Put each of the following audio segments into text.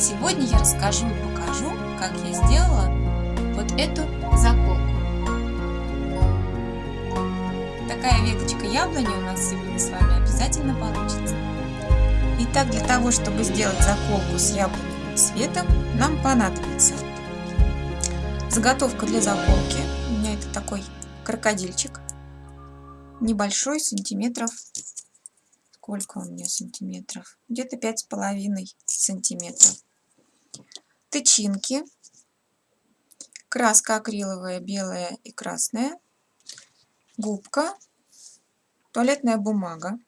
Сегодня я расскажу и покажу, как я сделала вот эту заколку. Такая веточка яблони у нас сегодня с вами обязательно получится. Итак, для того, чтобы сделать заколку с яблоневым цветом, нам понадобится заготовка для заколки. У меня это такой крокодильчик. Небольшой, сантиметров сколько у меня сантиметров? Где-то пять с половиной сантиметров. Тычинки. Краска акриловая, белая и красная. Губка. Туалетная бумага.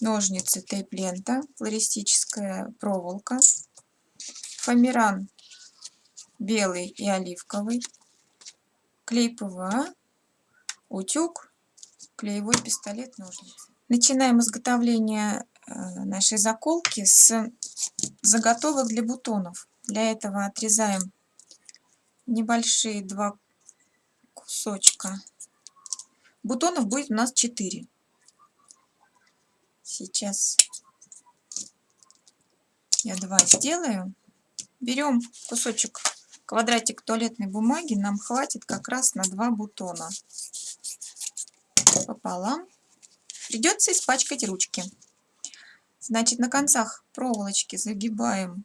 Ножницы, тейп-лента, флористическая проволока. Фоамиран белый и оливковый. Клей ПВА. Утюг. Клеевой пистолет, ножницы. Начинаем изготовление э, нашей заколки с заготовок для бутонов. Для этого отрезаем небольшие два кусочка. Бутонов будет у нас 4. Сейчас я два сделаю. Берем кусочек, квадратик туалетной бумаги. Нам хватит как раз на два бутона. Пополам. Придется испачкать ручки. Значит, на концах проволочки загибаем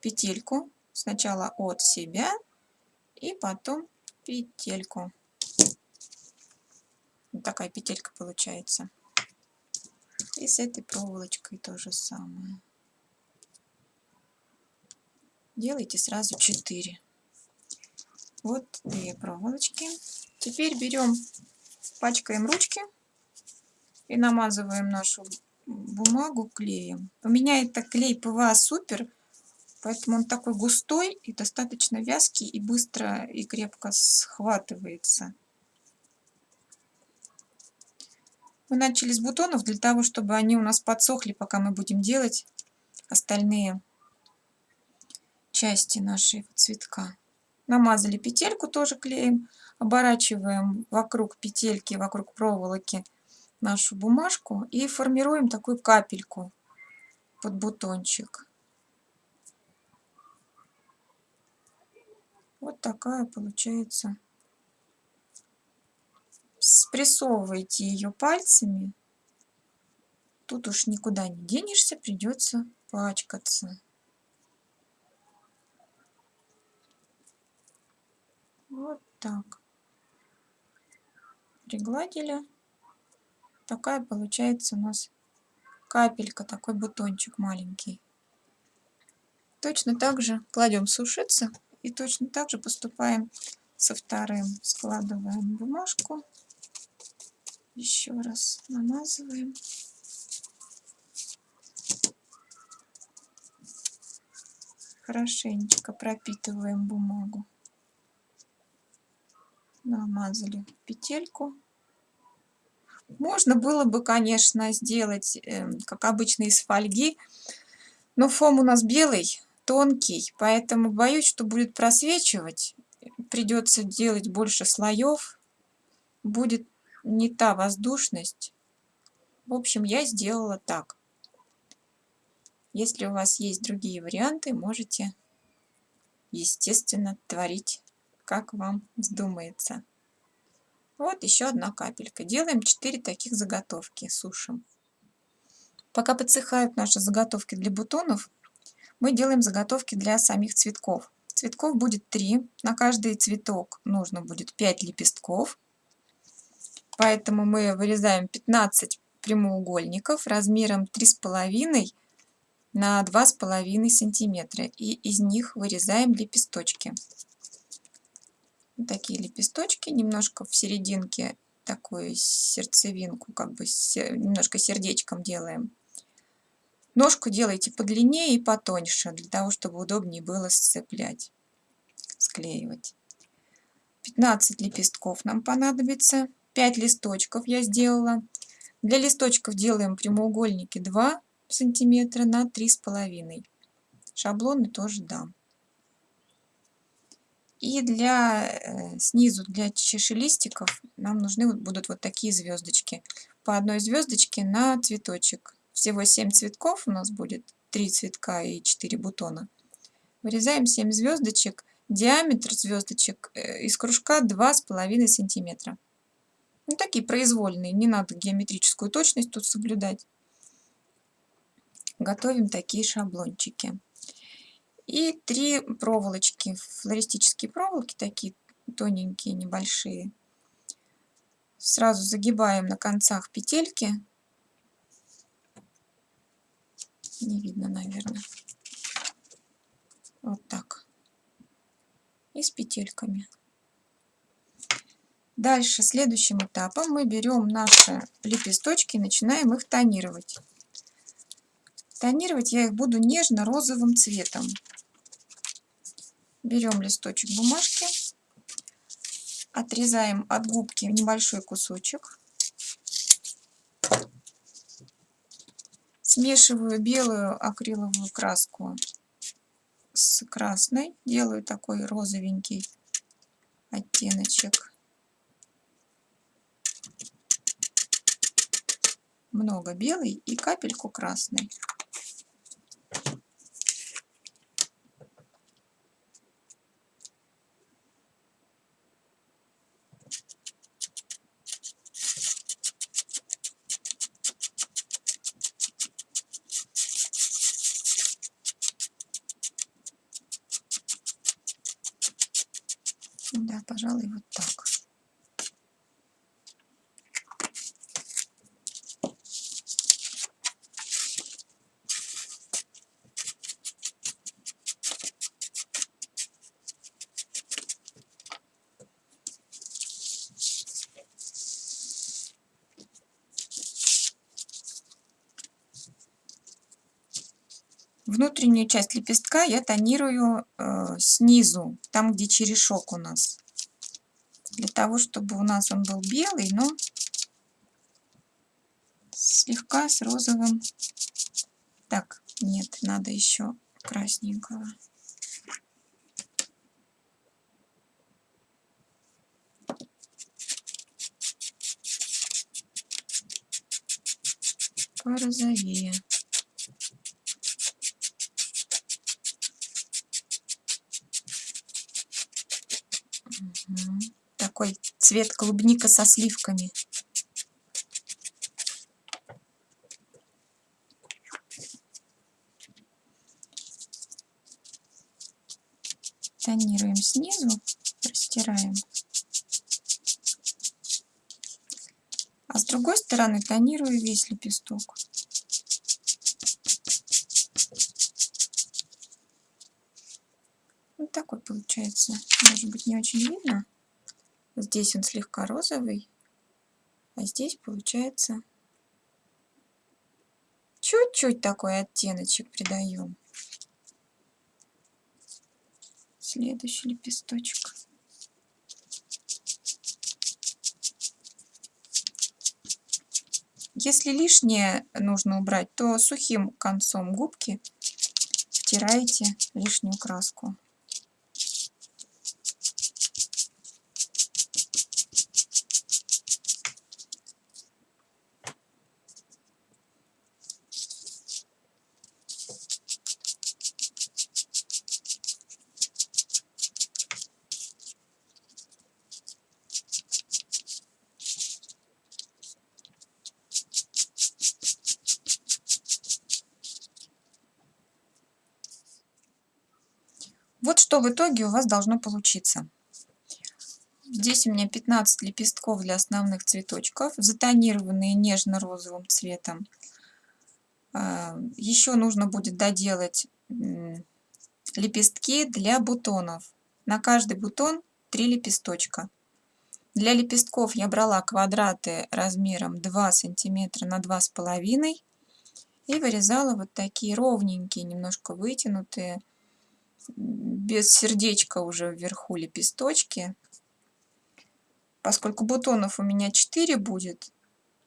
петельку. Сначала от себя и потом петельку. Вот такая петелька получается. И с этой проволочкой то же самое. Делайте сразу 4. Вот две проволочки. Теперь берем, пачкаем ручки и намазываем нашу бумагу клеем. У меня это клей ПВА Супер, поэтому он такой густой и достаточно вязкий и быстро и крепко схватывается. Мы начали с бутонов для того, чтобы они у нас подсохли, пока мы будем делать остальные части нашего цветка. Намазали петельку тоже клеем, оборачиваем вокруг петельки, вокруг проволоки нашу бумажку и формируем такую капельку под бутончик. Вот такая получается. Спрессовывайте ее пальцами. Тут уж никуда не денешься, придется пачкаться. Вот так. Пригладили такая получается у нас капелька, такой бутончик маленький. Точно так же кладем сушиться и точно так же поступаем со вторым. Складываем бумажку, еще раз намазываем. Хорошенечко пропитываем бумагу. Намазали петельку. Можно было бы, конечно, сделать, эм, как обычно, из фольги, но фом у нас белый, тонкий, поэтому боюсь, что будет просвечивать. Придется делать больше слоев, будет не та воздушность. В общем, я сделала так. Если у вас есть другие варианты, можете, естественно, творить, как вам вздумается. Вот еще одна капелька. Делаем 4 таких заготовки, сушим. Пока подсыхают наши заготовки для бутонов, мы делаем заготовки для самих цветков. Цветков будет 3. На каждый цветок нужно будет 5 лепестков. Поэтому мы вырезаем 15 прямоугольников размером 3,5 на 2,5 сантиметра. И из них вырезаем лепесточки такие лепесточки, немножко в серединке такую сердцевинку, как бы немножко сердечком делаем. Ножку делайте подлиннее и потоньше, для того, чтобы удобнее было сцеплять, склеивать. 15 лепестков нам понадобится, 5 листочков я сделала. Для листочков делаем прямоугольники 2 сантиметра на 3,5. Шаблоны тоже дам. И для э, снизу, для чашелистиков нам нужны будут вот такие звездочки. По одной звездочке на цветочек. Всего 7 цветков у нас будет. 3 цветка и 4 бутона. Вырезаем 7 звездочек. Диаметр звездочек э, из кружка 2,5 сантиметра. Ну, такие произвольные, не надо геометрическую точность тут соблюдать. Готовим такие шаблончики. И три проволочки, флористические проволоки, такие тоненькие, небольшие. Сразу загибаем на концах петельки. Не видно, наверное. Вот так. И с петельками. Дальше, следующим этапом мы берем наши лепесточки и начинаем их тонировать. Тонировать я их буду нежно-розовым цветом. Берем листочек бумажки, отрезаем от губки небольшой кусочек. Смешиваю белую акриловую краску с красной. Делаю такой розовенький оттеночек. Много белый и капельку красной. Да, пожалуй, вот так. Внутреннюю часть лепестка я тонирую э, снизу, там где черешок у нас. Для того, чтобы у нас он был белый, но слегка с розовым. Так, нет, надо еще красненького. Порозовее. Такой цвет клубника со сливками. Тонируем снизу, растираем. А с другой стороны тонирую весь лепесток. Вот такой получается. Может быть не очень видно. Здесь он слегка розовый, а здесь получается чуть-чуть такой оттеночек придаем. Следующий лепесточек. Если лишнее нужно убрать, то сухим концом губки втираете лишнюю краску. Вот что в итоге у вас должно получиться. Здесь у меня 15 лепестков для основных цветочков, затонированные нежно-розовым цветом. А, Еще нужно будет доделать лепестки для бутонов. На каждый бутон 3 лепесточка. Для лепестков я брала квадраты размером 2 см на 2,5 и вырезала вот такие ровненькие, немножко вытянутые без сердечка уже вверху лепесточки. Поскольку бутонов у меня 4 будет,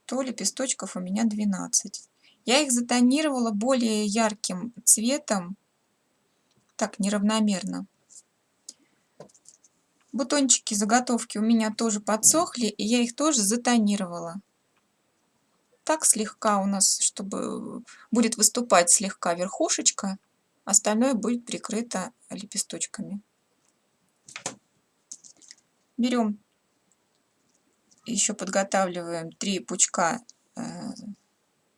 то лепесточков у меня 12. Я их затонировала более ярким цветом, так неравномерно. Бутончики заготовки у меня тоже подсохли, и я их тоже затонировала. так слегка у нас, чтобы будет выступать слегка верхушечка, остальное будет прикрыто лепесточками. Берем, еще подготавливаем три пучка э,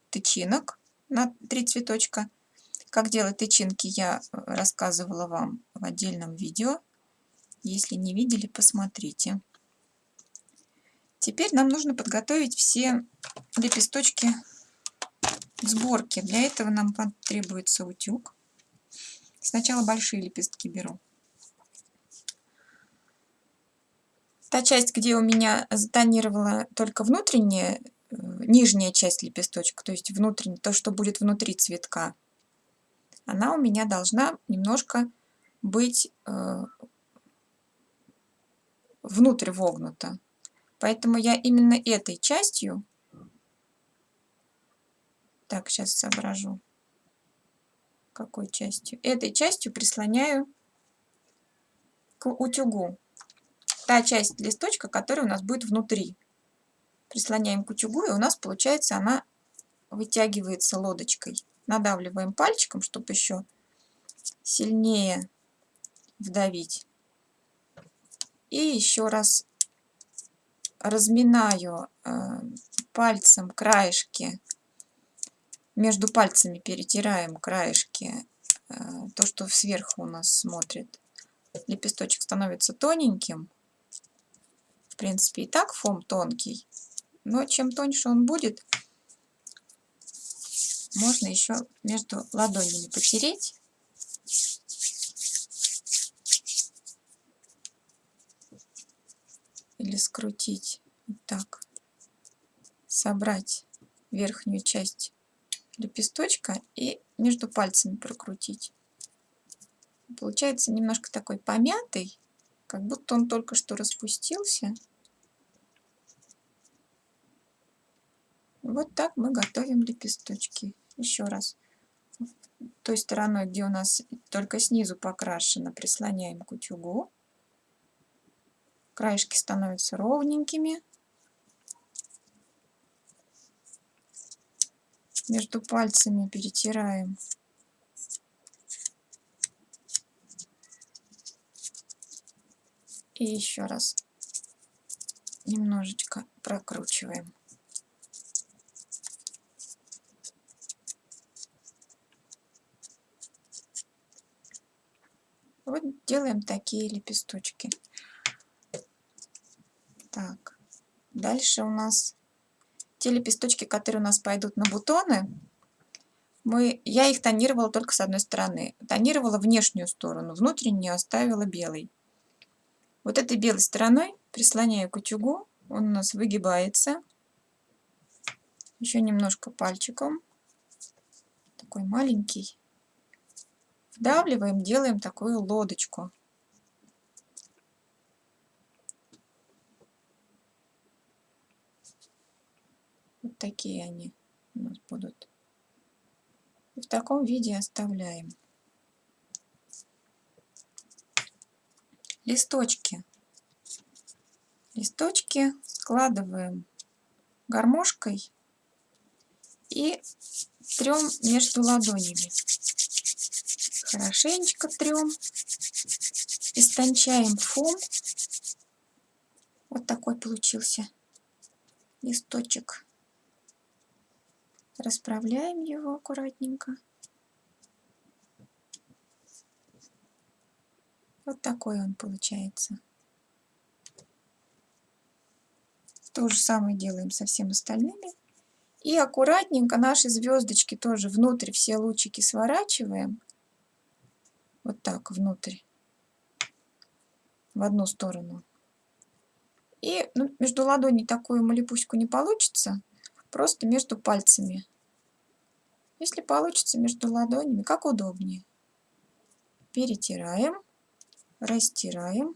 тычинок на три цветочка. Как делать тычинки, я рассказывала вам в отдельном видео. Если не видели, посмотрите. Теперь нам нужно подготовить все лепесточки к сборке. Для этого нам потребуется утюг. Сначала большие лепестки беру. Та часть, где у меня затонировала только внутренняя, э, нижняя часть лепесточка, то есть внутренний, то, что будет внутри цветка, она у меня должна немножко быть э, внутрь вогнута. Поэтому я именно этой частью, так, сейчас соображу, какой частью, этой частью прислоняю к утюгу. Та часть листочка, которая у нас будет внутри. Прислоняем к утюгу, и у нас получается она вытягивается лодочкой. Надавливаем пальчиком, чтобы еще сильнее вдавить. И еще раз разминаю э, пальцем краешки, между пальцами перетираем краешки, э, то, что сверху у нас смотрит. Лепесточек становится тоненьким. В принципе, и так фом тонкий, но чем тоньше он будет, можно еще между ладонями потереть. Или скрутить вот так. Собрать верхнюю часть лепесточка и между пальцами прокрутить. Получается немножко такой помятый, как будто он только что распустился. Вот так мы готовим лепесточки. Еще раз. Той стороной, где у нас только снизу покрашено, прислоняем к утюгу. Краешки становятся ровненькими. Между пальцами перетираем. И еще раз немножечко прокручиваем. Вот делаем такие лепесточки. Так, дальше у нас те лепесточки, которые у нас пойдут на бутоны. Мы, я их тонировала только с одной стороны. Тонировала внешнюю сторону, внутреннюю оставила белой. Вот этой белой стороной прислоняю к утюгу, он у нас выгибается. Еще немножко пальчиком, такой маленький вдавливаем, делаем такую лодочку. Вот такие они у нас будут. И в таком виде оставляем. Листочки. Листочки складываем гармошкой и трем между ладонями хорошенечко трем, истончаем фон. Вот такой получился листочек. Расправляем его аккуратненько. Вот такой он получается. То же самое делаем со всеми остальными. И аккуратненько наши звездочки тоже внутрь все лучики сворачиваем вот так внутрь, в одну сторону. И ну, между ладоней такую малипуську не получится, просто между пальцами. Если получится между ладонями, как удобнее. Перетираем, растираем,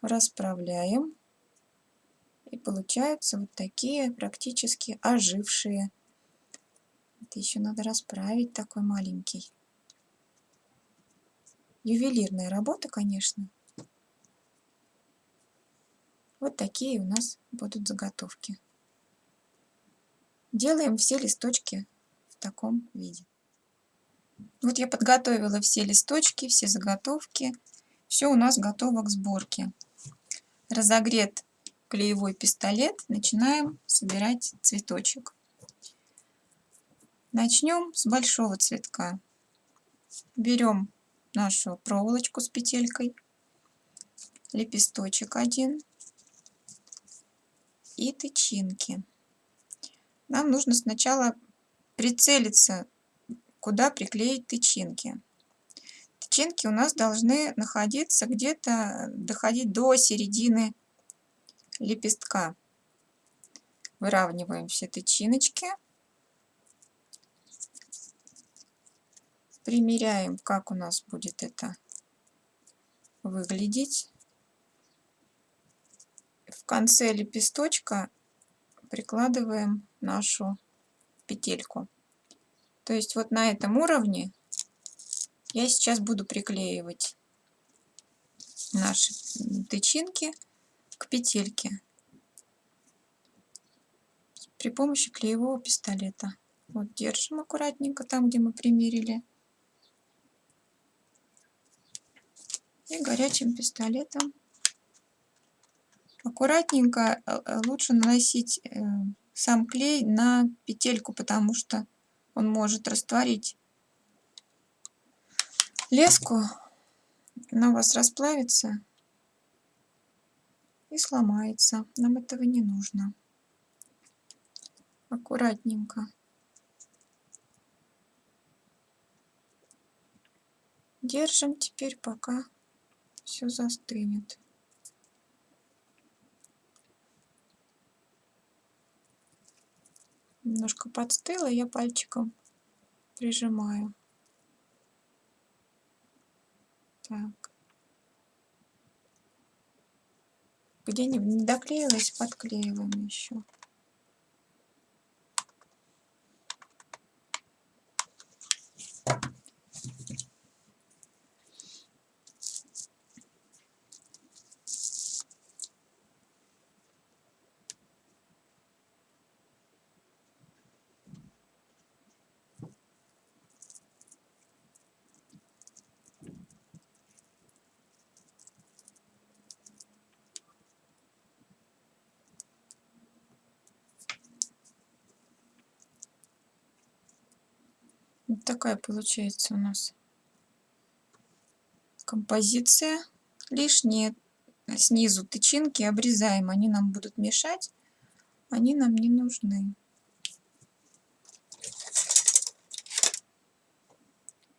расправляем. И получаются вот такие практически ожившие. Это еще надо расправить такой маленький. Ювелирная работа, конечно. Вот такие у нас будут заготовки. Делаем все листочки в таком виде. Вот я подготовила все листочки, все заготовки. Все у нас готово к сборке. Разогрет клеевой пистолет. Начинаем собирать цветочек. Начнем с большого цветка. Берем нашу проволочку с петелькой, лепесточек один и тычинки. Нам нужно сначала прицелиться, куда приклеить тычинки. Тычинки у нас должны находиться где-то, доходить до середины лепестка. Выравниваем все тычиночки. примеряем, как у нас будет это выглядеть. В конце лепесточка прикладываем нашу петельку. То есть вот на этом уровне я сейчас буду приклеивать наши тычинки к петельке при помощи клеевого пистолета. Вот держим аккуратненько там, где мы примерили. и горячим пистолетом. Аккуратненько э, э, лучше наносить э, сам клей на петельку, потому что он может растворить леску, она у вас расплавится и сломается. Нам этого не нужно. Аккуратненько. Держим теперь пока все застынет. Немножко подстыло, я пальчиком прижимаю. Так. Где не, не доклеилась, подклеиваем еще. Такая получается у нас композиция. Лишние снизу тычинки обрезаем, они нам будут мешать, они нам не нужны.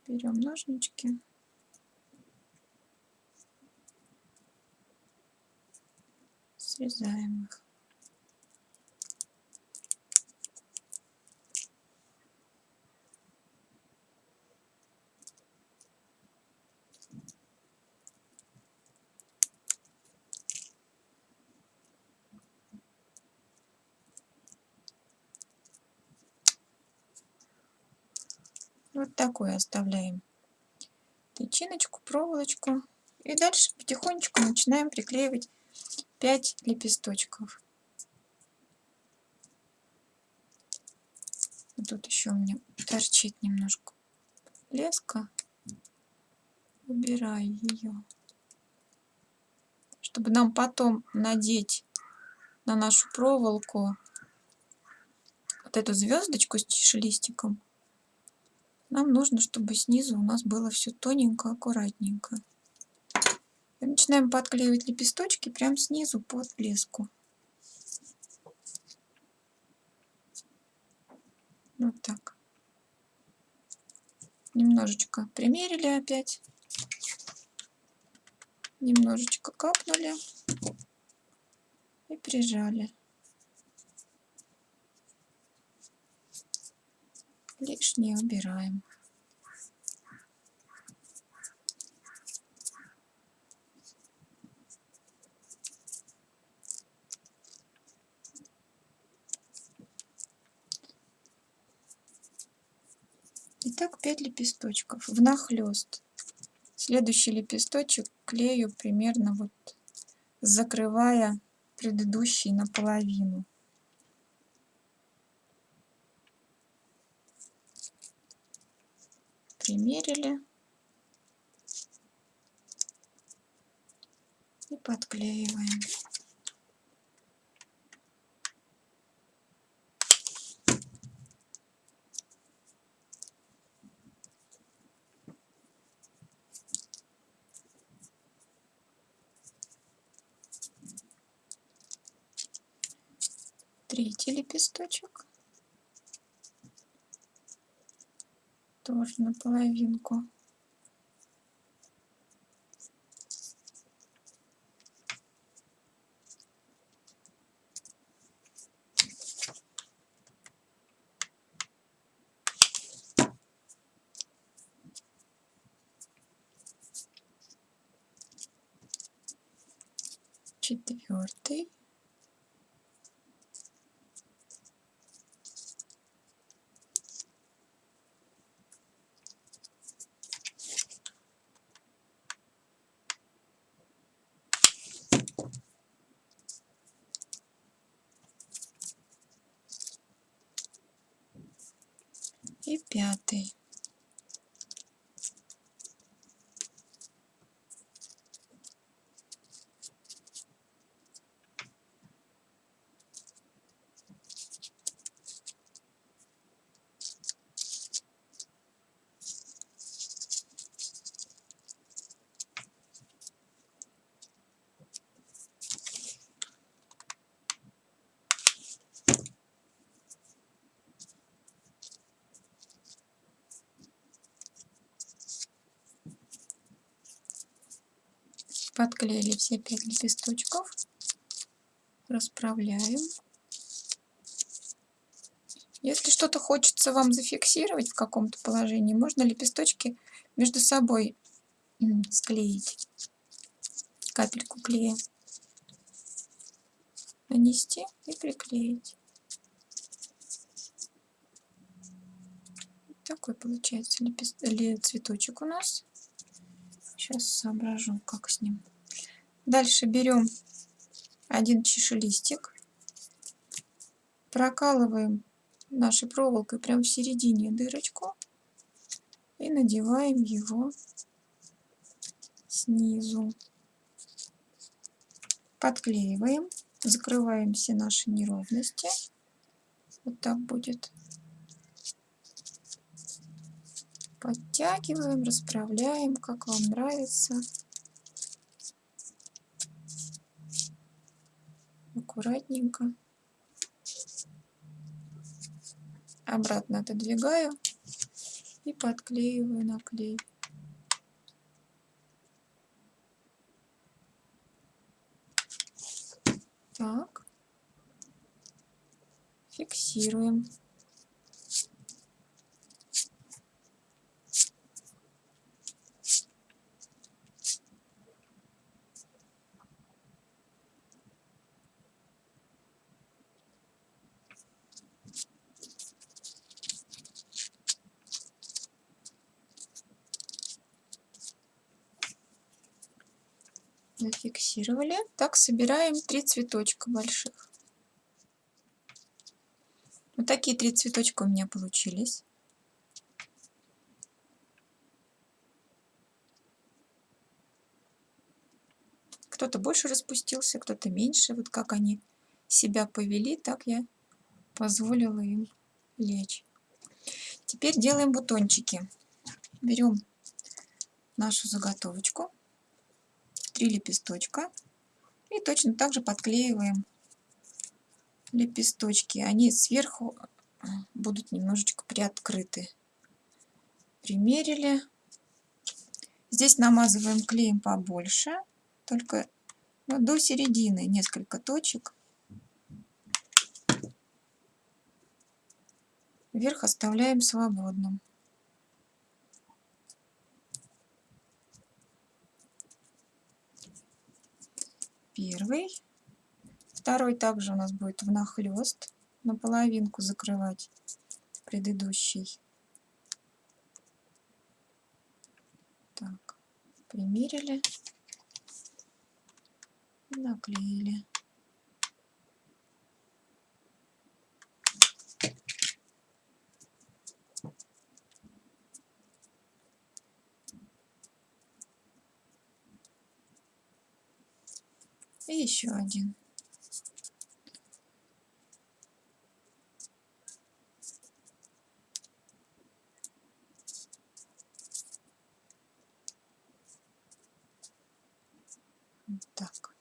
Берем ножнички. Срезаем их. Такой оставляем тычиночку, проволочку. И дальше потихонечку начинаем приклеивать 5 лепесточков. Тут еще у меня торчит немножко леска. Убираю ее. Чтобы нам потом надеть на нашу проволоку вот эту звездочку с листиком нам нужно, чтобы снизу у нас было все тоненько, аккуратненько. И начинаем подклеивать лепесточки прямо снизу под блеску. Вот так. Немножечко примерили опять. Немножечко капнули и прижали. Лишнее убираем. Итак, 5 лепесточков внахлёст. Следующий лепесточек клею примерно вот закрывая предыдущий наполовину. Примерили и подклеиваем. третий лепесточек тоже на половинку и пятый. Подклеили все пять лепесточков. Расправляем. Если что-то хочется вам зафиксировать в каком-то положении можно лепесточки между собой склеить. Капельку клея. Нанести и приклеить. Такой получается лепест... цветочек у нас. Сейчас соображу, как с ним. Дальше берем один чашелистик, прокалываем нашей проволокой прямо в середине дырочку и надеваем его снизу. Подклеиваем, закрываем все наши неровности. Вот так будет. подтягиваем, расправляем, как вам нравится. Аккуратненько. Обратно отодвигаю и подклеиваю на клей. Так. Фиксируем. Зафиксировали. Так, собираем три цветочка больших. Вот такие три цветочка у меня получились. Кто-то больше распустился, кто-то меньше. Вот как они себя повели, так я позволила им лечь. Теперь делаем бутончики. Берем нашу заготовочку три лепесточка и точно так же подклеиваем лепесточки. Они сверху а, будут немножечко приоткрыты. Примерили. Здесь намазываем клеем побольше, только ну, до середины несколько точек. Верх оставляем свободным. Первый. Второй также у нас будет внахлёст, на половинку закрывать предыдущий. Так, примерили, наклеили. И еще один. так.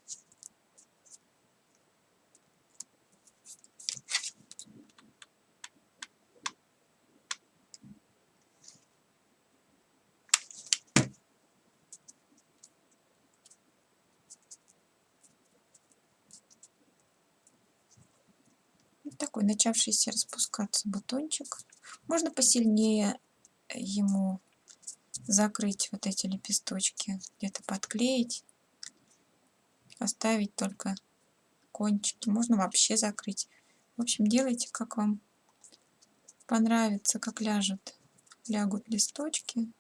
Такой начавшийся распускаться бутончик. Можно посильнее ему закрыть вот эти лепесточки, где-то подклеить оставить только кончики. Можно вообще закрыть. В общем, делайте, как вам понравится, как ляжет. Лягут листочки.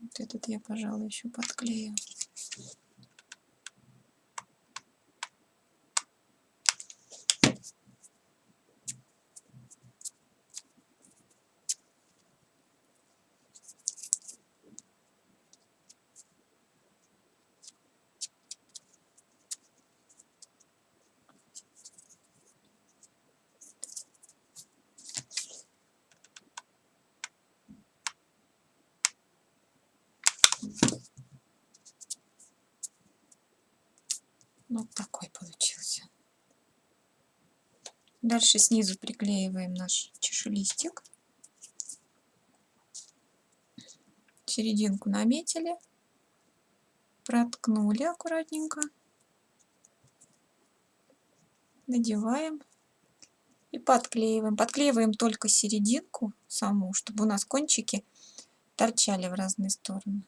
Вот этот я, пожалуй, еще подклею. Вот такой получился. Дальше снизу приклеиваем наш чешелистик. Серединку наметили, проткнули аккуратненько, надеваем и подклеиваем. Подклеиваем только серединку саму, чтобы у нас кончики торчали в разные стороны.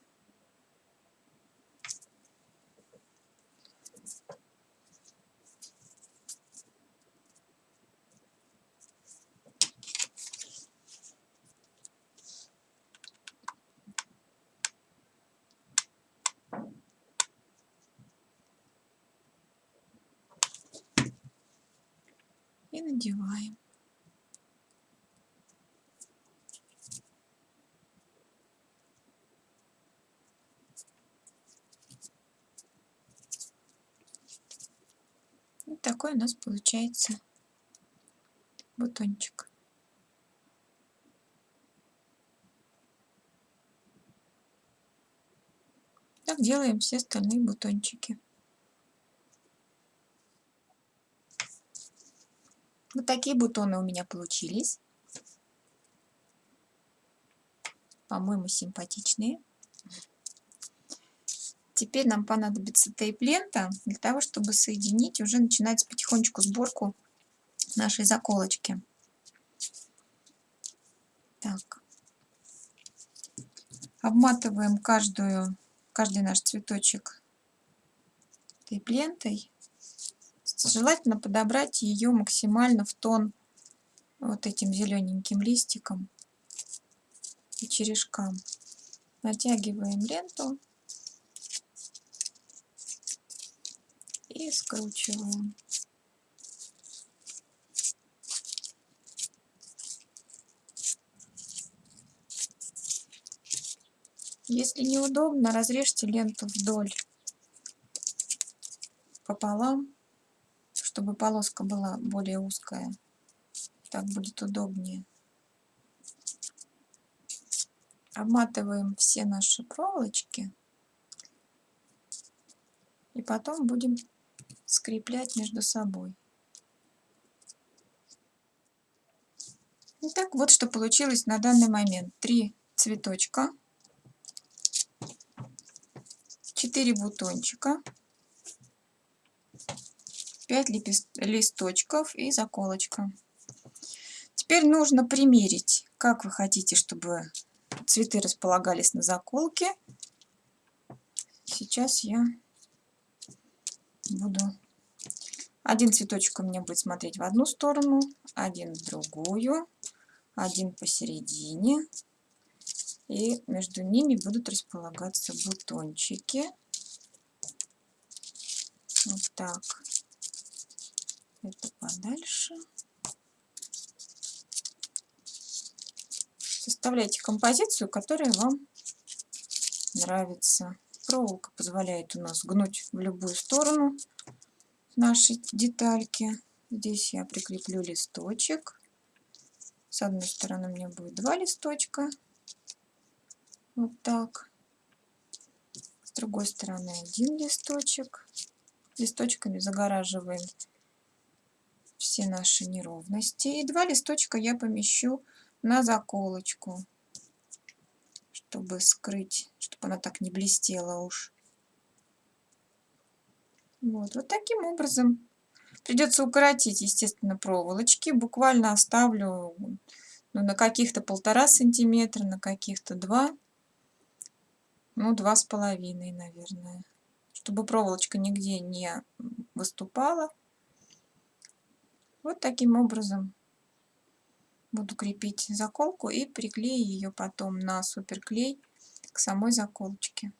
Надеваем. Вот такой у нас получается бутончик. Так делаем все остальные бутончики. Такие бутоны у меня получились. По-моему, симпатичные. Теперь нам понадобится тейп-лента для того, чтобы соединить, уже начинать потихонечку сборку нашей заколочки. Так. Обматываем каждую, каждый наш цветочек тейп-лентой. Желательно подобрать ее максимально в тон вот этим зелененьким листиком и черешкам. Натягиваем ленту и скручиваем. Если неудобно, разрежьте ленту вдоль пополам чтобы полоска была более узкая. Так будет удобнее. Обматываем все наши проволочки. И потом будем скреплять между собой. Итак, вот что получилось на данный момент. Три цветочка, четыре бутончика. 5 листочков и заколочка. Теперь нужно примерить, как вы хотите, чтобы цветы располагались на заколке. Сейчас я буду... Один цветочек у меня будет смотреть в одну сторону, один в другую, один посередине. И между ними будут располагаться бутончики. Вот так это подальше. Составляйте композицию, которая вам нравится. Проволока позволяет у нас гнуть в любую сторону наши детальки. Здесь я прикреплю листочек. С одной стороны у меня будет два листочка. Вот так. С другой стороны один листочек. Листочками загораживаем все наши неровности. И два листочка я помещу на заколочку, чтобы скрыть, чтобы она так не блестела уж. Вот, вот таким образом. Придется укоротить, естественно, проволочки. Буквально оставлю ну, на каких-то полтора сантиметра, на каких-то два. Ну, два с половиной, наверное. Чтобы проволочка нигде не выступала. Вот таким образом буду крепить заколку и приклею ее потом на суперклей к самой заколочке.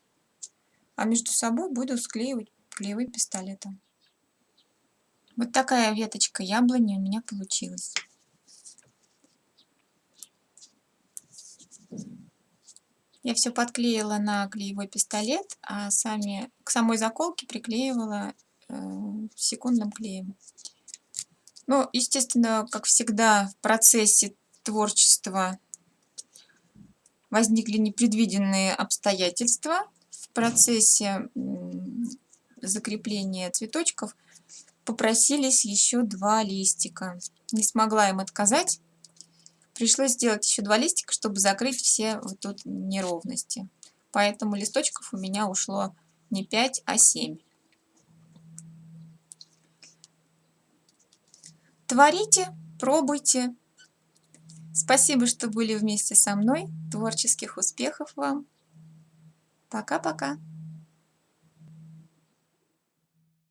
А между собой буду склеивать клеевым пистолетом. Вот такая веточка яблони у меня получилась. Я все подклеила на клеевой пистолет, а сами, к самой заколке приклеивала э, секундным клеем. Ну, естественно, как всегда, в процессе творчества возникли непредвиденные обстоятельства. В процессе закрепления цветочков попросились еще два листика. Не смогла им отказать. Пришлось сделать еще два листика, чтобы закрыть все вот тут неровности. Поэтому листочков у меня ушло не 5, а 7. Творите, пробуйте. Спасибо, что были вместе со мной. Творческих успехов вам. Пока-пока.